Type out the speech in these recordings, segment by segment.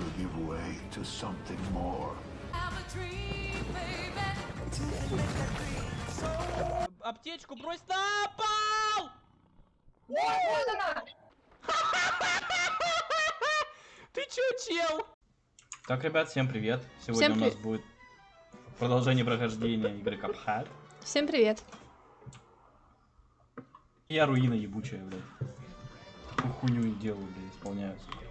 will give way to something more. Аптечку брось на пол! Ты чё, чел? Так, ребят, всем привет. Сегодня Всем у нас при- будет продолжение прохождения игры Cuphead. Всем привет. Я руина ебучая, блядь. Хуйню и делаю, блядь, исполняю. сука.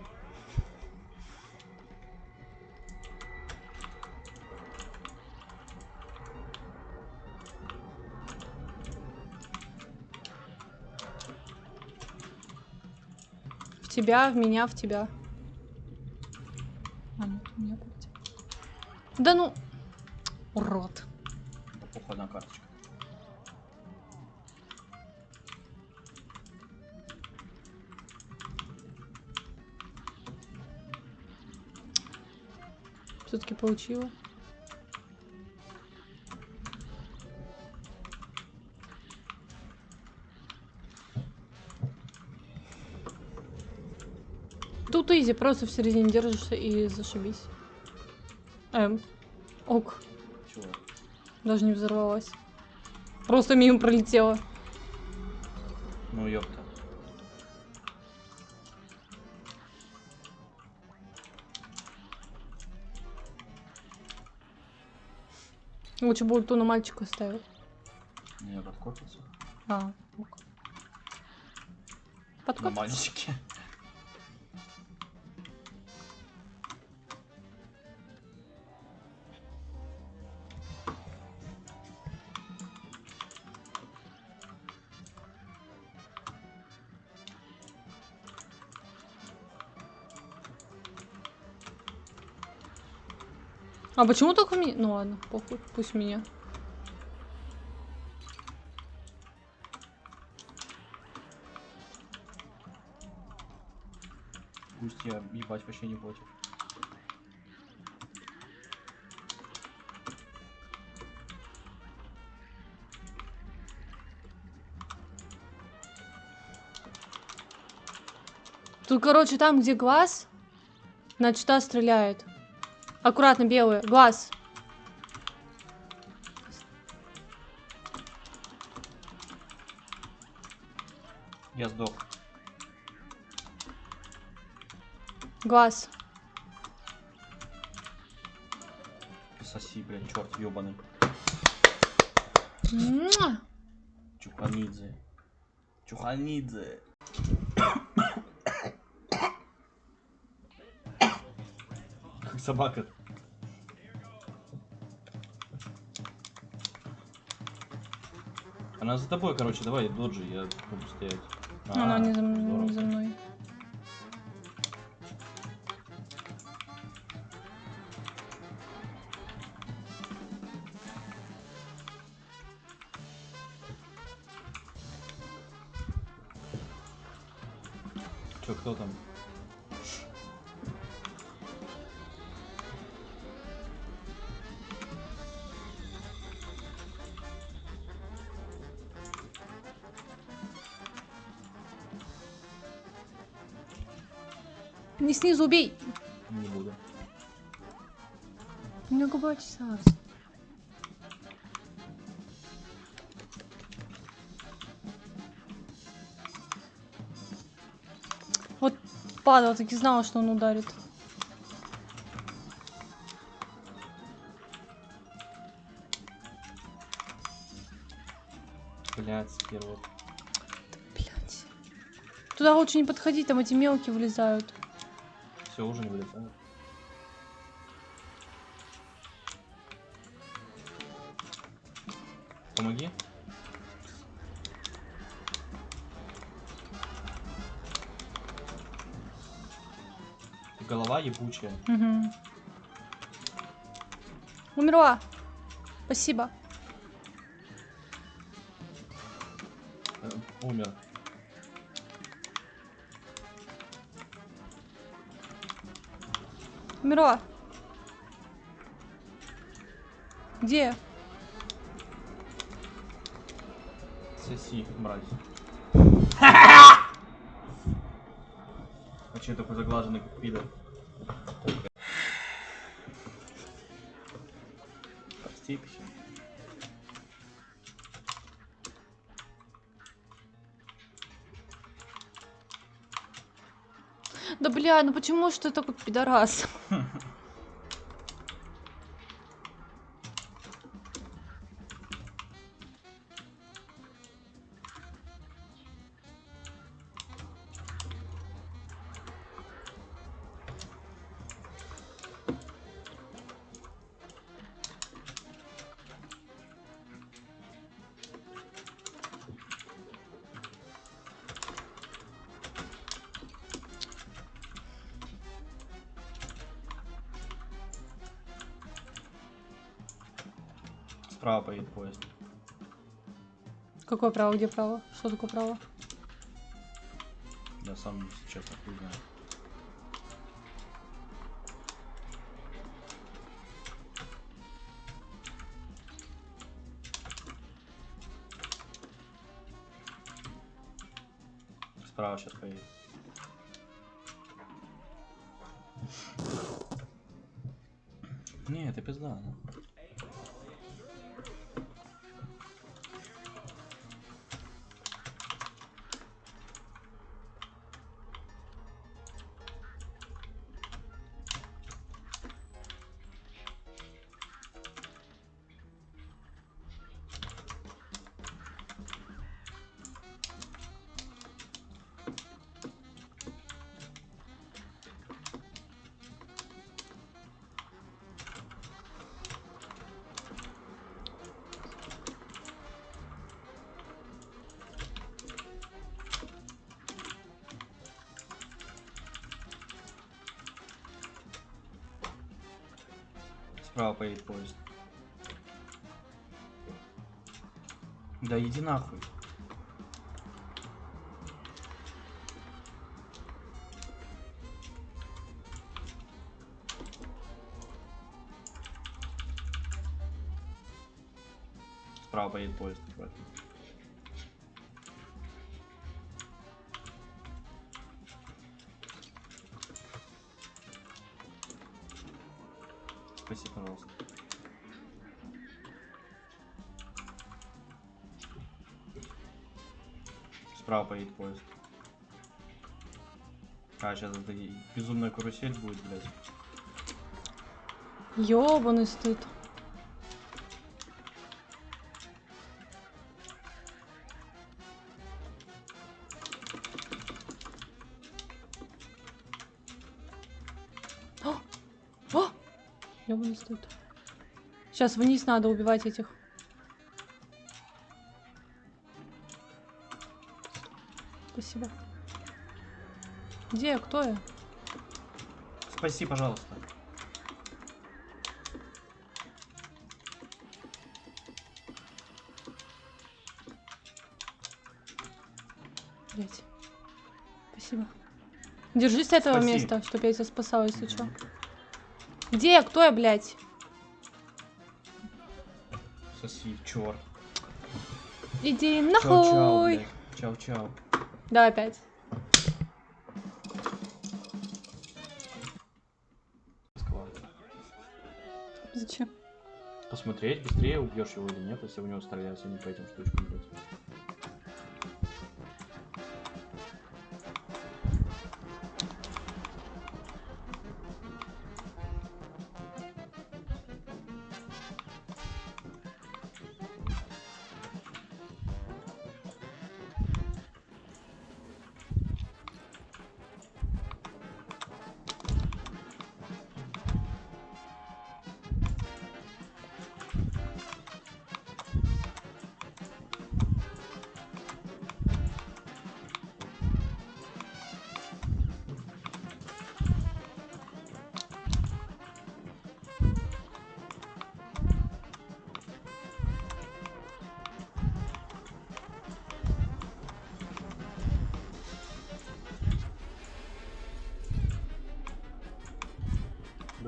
Тебя, в меня, в тебя. А, в меня. Да ну, урод. Да похуй, одна карточка. Все-таки получила. Изи, просто в середине держишься и зашибись. Эм, ок, Чего? даже не взорвалась. Просто мимо пролетела. Ну ёпта. Лучше бы ту на мальчика ставил. Не, подкопится. А, ок. На Подкоп. мальчике. А почему только меня? Ну ладно, похуй, пусть меня. Пусть я ебать вообще не против. Тут, короче, там, где глаз, значит, та стреляет. Аккуратно, белый. Глаз. Я сдох. Глаз. Соси, блядь, черт ебаный. Чуханидзе. Чуханидзе. Собака. Она за тобой, короче, давай, доджи, я буду стоять. Она А, не за, здорово. не за мной. Не снизу убей! Не буду. У меня губа чесалась. Вот падал, таки знала, что он ударит. Блядь, сперва. Блять. Туда лучше не подходить, там эти мелкие вылезают. Все, уже не вылетает. Помоги. Голова ебучая. Угу. Умерла. Спасибо. Э, умер. Умерла. Где? Соси, мразь. А че такой заглаженный, как пидор? Прости, пища. Бля, ну почему ты такой пидорас? Справа поедет поезд. Какое право, где право? Что такое право? Я сам, честно, хуй знаю. Справа сейчас поедет. Не, это пизда, ну. Справа поедет поезд. Да иди нахуй. Справа поедет поезд. аккуратно. Справа поедет поезд. А, сейчас это безумная карусель будет, блядь. Ёбаный стыд. Ёбаный стыд. Сейчас вниз надо убивать этих. Спасибо. Где я? Кто я? Спаси, пожалуйста. Блять. Спасибо. Держись этого Спаси. места, чтоб я тебя спасала, если чё. Где я? Кто я, блядь? Соси, черт. Иди нахуй. блядь. Чау-чау. Да, опять. Москва. Зачем? Посмотреть, быстрее убьешь его или нет, если в него стреляются, не по этим штучкам, блядь.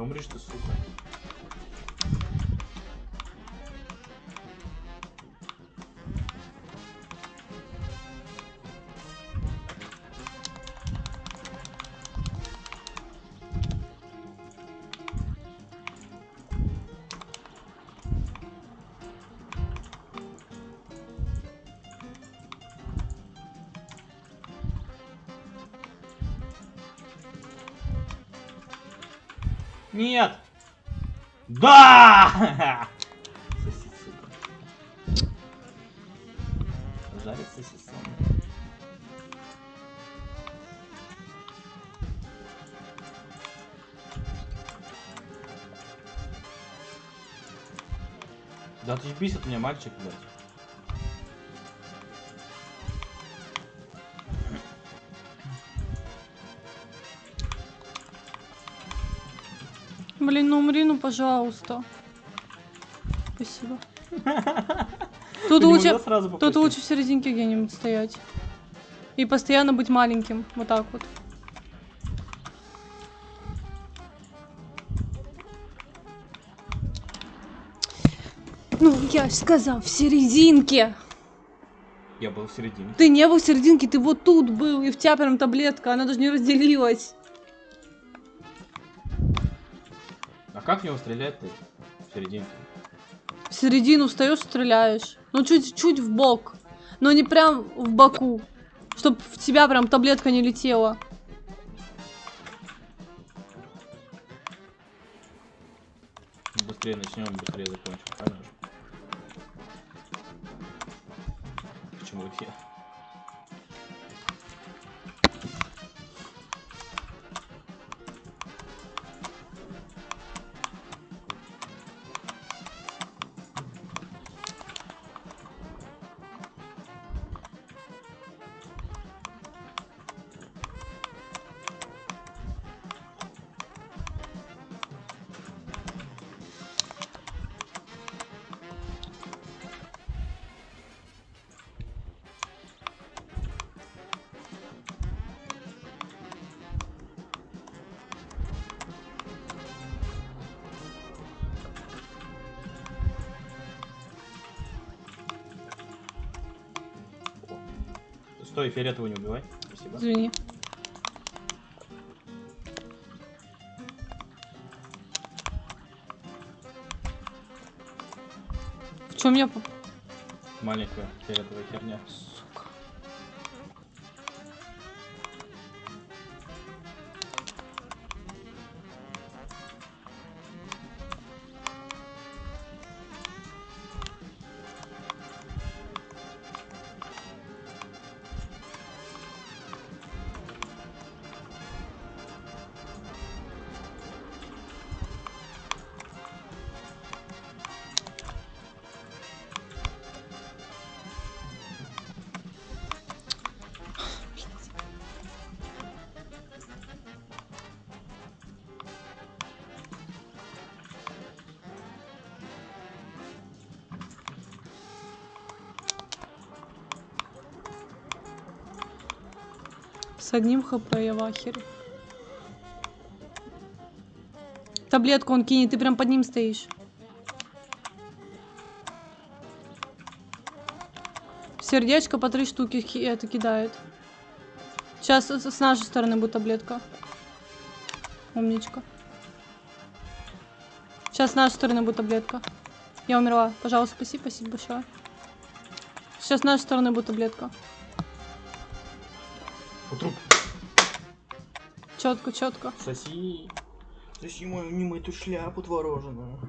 Да умришь ты, Нет! Да! Жарит сосисон. Да ты от меня, мальчик, блядь. Блин, ну умри, ну пожалуйста. Спасибо. Тут лучше, тут лучше в серединке где-нибудь стоять. И постоянно быть маленьким. Вот так вот. Ну, я ж сказал, в серединке. Я был в середине. Ты не был в серединке, ты вот тут был, и в тебя прям таблетка, она даже не разделилась. А как в него стрелять ты? В серединке. В середину встаешь, стреляешь. Ну, чуть-чуть в бок. Но не прям в боку. Чтоб в тебя прям таблетка не летела. Быстрее начнем, быстрее закончим. Правильно? Почему я? Стой, фиолетового не убивай. Спасибо. Извини. В чем я... поп- Маленькая фиолетовая херня. С одним хп я в ахере. Таблетку он кинет, ты прям под ним стоишь. Сердечко по три штуки ки- это кидает. Сейчас с нашей стороны будет таблетка. Умничка. Сейчас с нашей стороны будет таблетка. Я умерла. Пожалуйста, спасибо, спасибо большое. Сейчас с нашей стороны будет таблетка. У труп. Четко, четко. Соси. Соси мою, не мою эту шляпу творожную.